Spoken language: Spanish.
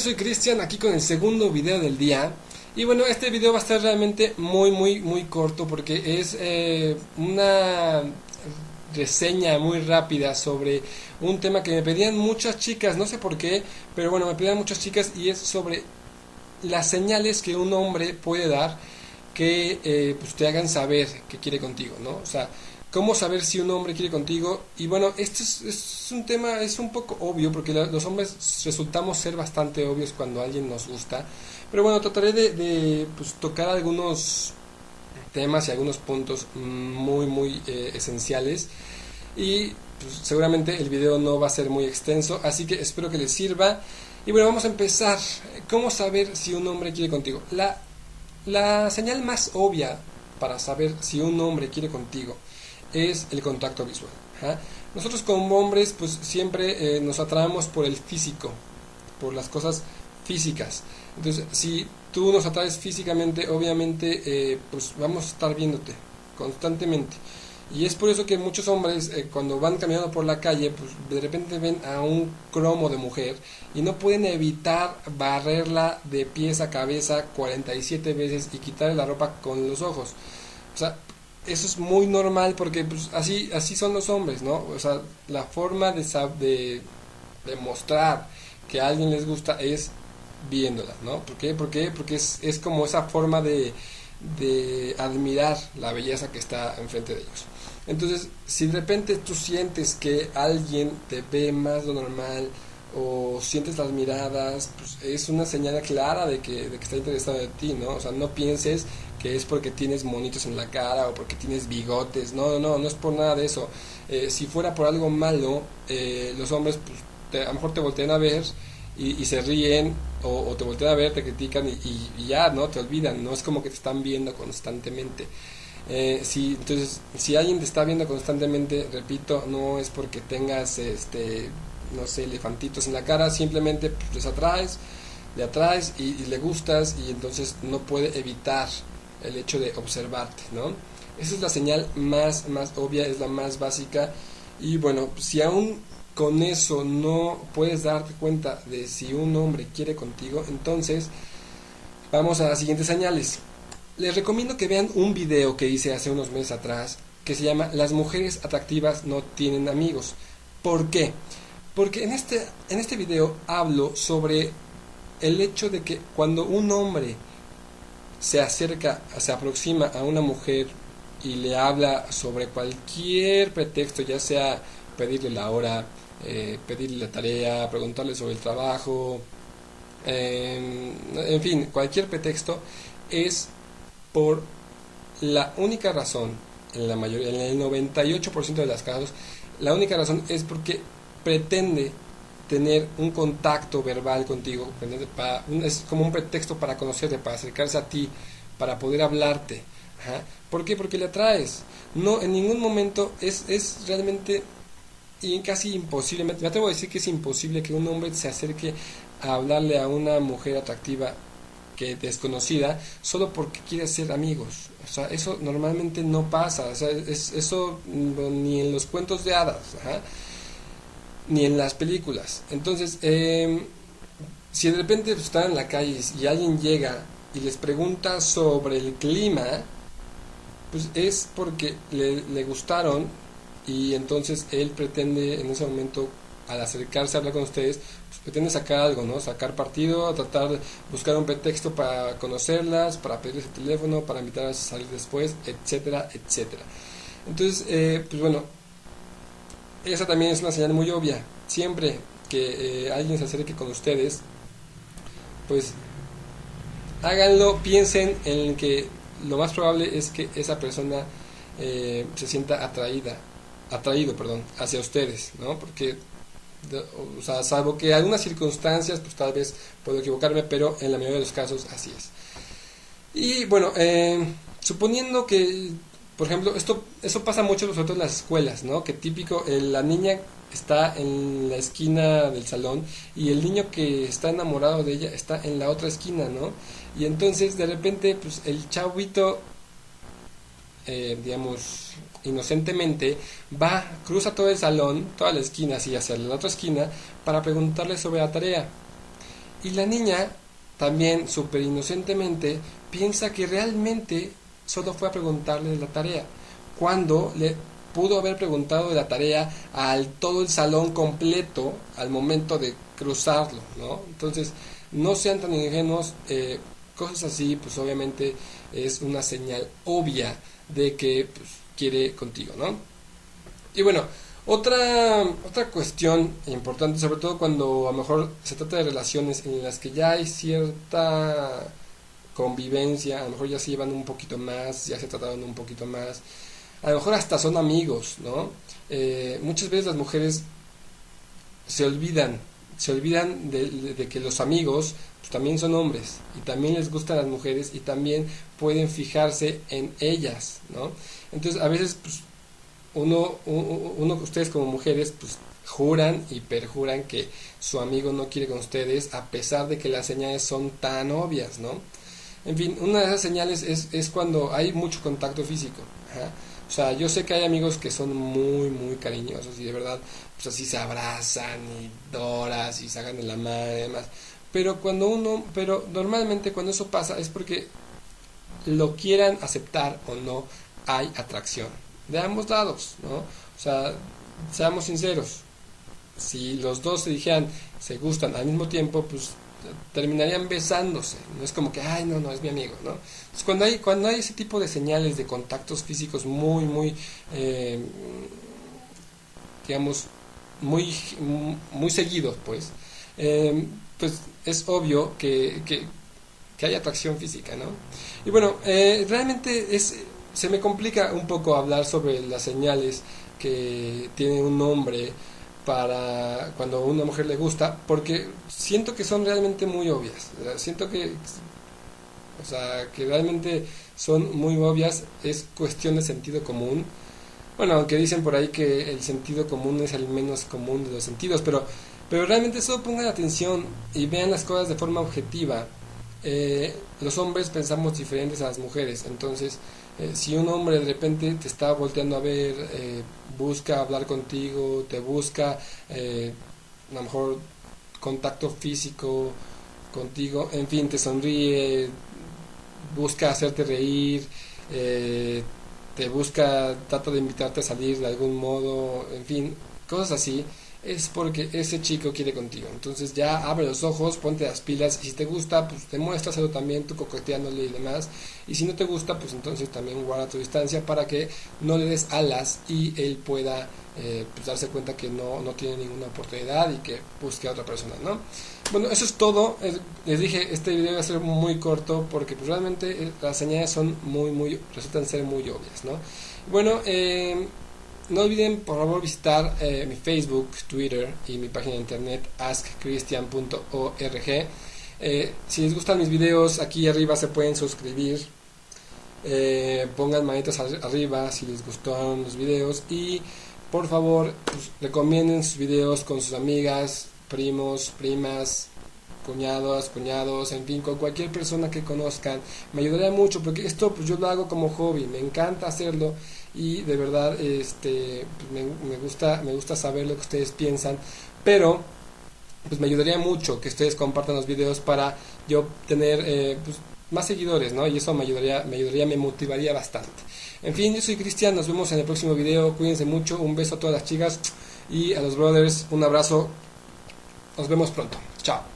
soy Cristian, aquí con el segundo video del día. Y bueno, este video va a estar realmente muy, muy, muy corto porque es eh, una reseña muy rápida sobre un tema que me pedían muchas chicas, no sé por qué, pero bueno, me pedían muchas chicas y es sobre las señales que un hombre puede dar que eh, pues te hagan saber que quiere contigo, ¿no? O sea, cómo saber si un hombre quiere contigo. Y bueno, este es, un tema, es un poco obvio, porque los hombres resultamos ser bastante obvios cuando alguien nos gusta. Pero bueno, trataré de, pues, tocar algunos temas y algunos puntos muy, muy eh, esenciales. Y pues, seguramente el video no va a ser muy extenso, así que espero que les sirva. Y bueno, vamos a empezar. ¿Cómo saber si un hombre quiere contigo? La, la señal más obvia para saber si un hombre quiere contigo es el contacto visual. Nosotros como hombres pues siempre eh, nos atraemos por el físico, por las cosas físicas. Entonces si tú nos atraes físicamente, obviamente eh, pues vamos a estar viéndote constantemente. Y es por eso que muchos hombres eh, cuando van caminando por la calle, pues de repente ven a un cromo de mujer y no pueden evitar barrerla de pies a cabeza 47 veces y quitarle la ropa con los ojos. O sea, eso es muy normal porque pues, así, así son los hombres, ¿no? O sea, la forma de, de, de mostrar que a alguien les gusta es viéndola, ¿no? ¿Por qué? ¿Por qué? Porque es, es como esa forma de, de admirar la belleza que está enfrente de ellos. Entonces, si de repente tú sientes que alguien te ve más lo normal o sientes las miradas, pues es una señal clara de que, de que está interesado en ti, ¿no? O sea, no pienses es porque tienes monitos en la cara o porque tienes bigotes. No, no, no es por nada de eso. Eh, si fuera por algo malo, eh, los hombres pues, a lo mejor te voltean a ver y, se ríen o, te voltean a ver, te critican y, ya, ¿no? Te olvidan. No es como que te están viendo constantemente. Eh, si, entonces, si alguien te está viendo constantemente, repito, no es porque tengas, este, no sé, elefantitos en la cara, simplemente pues, les atraes, le atraes y, le gustas y entonces no puede evitar el hecho de observarte, ¿no? Esa es la señal más, más obvia, es la más básica. Y bueno, si aún con eso no puedes darte cuenta de si un hombre quiere contigo, entonces vamos a las siguientes señales. Les recomiendo que vean un video que hice hace unos meses atrás que se llama Las mujeres atractivas no tienen amigos. ¿Por qué? Porque en este, en este video hablo sobre el hecho de que cuando un hombre se acerca, se aproxima a una mujer y le habla sobre cualquier pretexto, ya sea pedirle la hora, eh, pedirle la tarea, preguntarle sobre el trabajo, en fin, cualquier pretexto, es por la única razón, en la mayoría, en el 98% de los casos, la única razón es porque pretende tener un contacto verbal contigo, es como un pretexto para conocerte, para acercarse a ti, para poder hablarte. ¿Por qué? Porque le atraes. No, en ningún momento es, es realmente y casi imposible, me atrevo a decir que es imposible que un hombre se acerque a hablarle a una mujer atractiva que desconocida solo porque quiere ser amigos. O sea, eso normalmente no pasa. O sea, es, eso ni en los cuentos de hadas ni en las películas. Entonces, em, si de repente están en la calle y alguien llega y les pregunta sobre el clima, pues es porque le, gustaron y entonces él pretende en ese momento al acercarse a hablar con ustedes, pues pretende sacar algo, ¿no? Sacar partido, tratar de buscar un pretexto para conocerlas, para pedirles el teléfono, para invitarlas a salir después, etcétera, etcétera. Entonces, eh, pues bueno, esa también es una señal muy obvia. Siempre que eh, alguien se acerque con ustedes, pues háganlo, piensen en que lo más probable es que esa persona eh, se sienta atraída, atraído, perdón, hacia ustedes, ¿no? Porque, o sea, salvo que algunas circunstancias, pues tal vez puedo equivocarme, pero en la mayoría de los casos así es. Y bueno, eh, suponiendo que por ejemplo, esto eso pasa mucho en las escuelas, ¿no? Que típico, la niña está en la esquina del salón y el niño que está enamorado de ella está en la otra esquina, ¿no? Y entonces de repente, pues el chavito, eh, digamos, inocentemente, va, cruza todo el salón, toda la esquina, así hacia la otra esquina, para preguntarle sobre la tarea. Y la niña también súper inocentemente piensa que realmente solo fue a preguntarle de la tarea, cuando le pudo haber preguntado de la tarea al todo el salón completo al momento de cruzarlo, ¿no? Entonces, no sean tan ingenuos, eh, cosas así, pues obviamente es una señal obvia de que pues, quiere contigo, ¿no? Y bueno, otra, otra cuestión importante, sobre todo cuando a lo mejor se trata de relaciones en las que ya hay cierta convivencia, a lo mejor ya se llevan un poquito más, ya se trataron un poquito más, a lo mejor hasta son amigos, ¿no? Eh, muchas veces las mujeres se olvidan, se olvidan de, que los amigos pues, también son hombres y también les gustan las mujeres y también pueden fijarse en ellas, ¿no? Entonces a veces pues, uno, uno, ustedes como mujeres, pues juran y perjuran que su amigo no quiere con ustedes a pesar de que las señales son tan obvias, ¿no? En fin, una de esas señales es, es cuando hay mucho contacto físico. O sea, yo sé que hay amigos que son muy, muy cariñosos y de verdad, pues así se abrazan y doras y sacan de la madre y demás. Pero cuando uno, pero normalmente cuando eso pasa es porque lo quieran aceptar o no, hay atracción de ambos lados, ¿no? O sea, seamos sinceros, si los dos se dijeran se gustan al mismo tiempo, pues terminarían besándose. No es como que, ay, no, no, es mi amigo, ¿no? cuando hay, cuando hay ese tipo de señales de contactos físicos muy, muy, eh, digamos, muy, muy seguidos, pues, eh, pues es obvio que, que, hay atracción física, ¿no? Y bueno, eh, realmente es se me complica un poco hablar sobre las señales que tiene un hombre para cuando a una mujer le gusta, porque siento que son realmente muy obvias. Siento que, o sea, que realmente son muy obvias, es cuestión de sentido común. Bueno, aunque dicen por ahí que el sentido común es el menos común de los sentidos, pero, pero realmente solo pongan atención y vean las cosas de forma objetiva. Eh, los hombres pensamos diferentes a las mujeres, entonces eh, si un hombre de repente te está volteando a ver, eh, busca hablar contigo, te busca eh, a lo mejor contacto físico contigo, en fin, te sonríe, busca hacerte reír, te busca, trata de invitarte a salir de algún modo, en fin, cosas así es porque ese chico quiere contigo. Entonces ya abre los ojos, ponte las pilas y si te gusta, pues demuéstraselo también tú coqueteándole y demás. Y si no te gusta, pues entonces también guarda tu distancia para que no le des alas y él pueda eh, pues darse cuenta que no, no tiene ninguna oportunidad y que busque a otra persona, ¿no? Bueno, eso es todo. Les dije, este video va a ser muy corto porque pues, realmente eh, las señales son muy, muy, resultan ser muy obvias, ¿no? Bueno, eh, no olviden por favor visitar eh, mi Facebook, Twitter y mi página de internet askchristian.org. Eh, si les gustan mis videos, aquí arriba se pueden suscribir. Eh, pongan manitas arriba si les gustaron los videos y por favor pues, recomienden sus videos con sus amigas, primos, primas, cuñados, cuñados, en fin, con cualquier persona que conozcan. Me ayudaría mucho porque esto pues yo lo hago como hobby, me encanta hacerlo y de verdad este pues, me, gusta me gusta saber lo que ustedes piensan, pero pues me ayudaría mucho que ustedes compartan los videos para yo tener eh, pues, más seguidores, ¿no? Y eso me ayudaría, me ayudaría, me motivaría bastante. En fin, yo soy Cristian, nos vemos en el próximo video, cuídense mucho, un beso a todas las chicas y a los brothers, un abrazo, nos vemos pronto, chao.